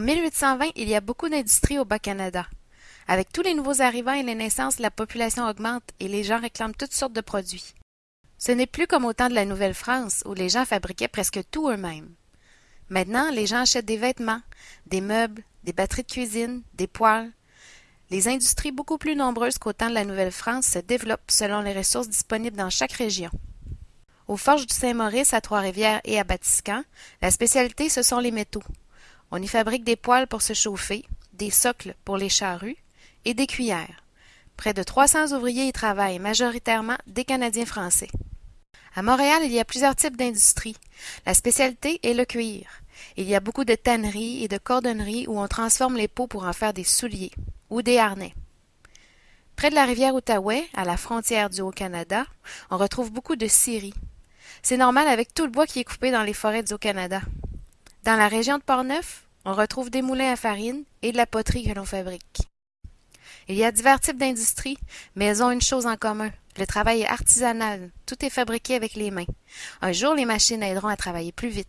1820, il y a beaucoup d'industries au Bas-Canada. Avec tous les nouveaux arrivants et les naissances, la population augmente et les gens réclament toutes sortes de produits. Ce n'est plus comme au temps de la Nouvelle-France, où les gens fabriquaient presque tout eux-mêmes. Maintenant, les gens achètent des vêtements, des meubles, des batteries de cuisine, des poêles. Les industries beaucoup plus nombreuses qu'au temps de la Nouvelle-France se développent selon les ressources disponibles dans chaque région. Aux Forges du Saint-Maurice, à Trois-Rivières et à Batiscan, la spécialité ce sont les métaux. On y fabrique des poêles pour se chauffer, des socles pour les charrues et des cuillères. Près de 300 ouvriers y travaillent, majoritairement des Canadiens français. À Montréal, il y a plusieurs types d'industries. La spécialité est le cuir. Il y a beaucoup de tanneries et de cordonneries où on transforme les peaux pour en faire des souliers ou des harnais. Près de la rivière Outaouais, à la frontière du Haut-Canada, on retrouve beaucoup de scieries. C'est normal avec tout le bois qui est coupé dans les forêts du Haut-Canada. Dans la région de Portneuf, on retrouve des moulins à farine et de la poterie que l'on fabrique. Il y a divers types d'industries, mais elles ont une chose en commun. Le travail est artisanal. Tout est fabriqué avec les mains. Un jour, les machines aideront à travailler plus vite.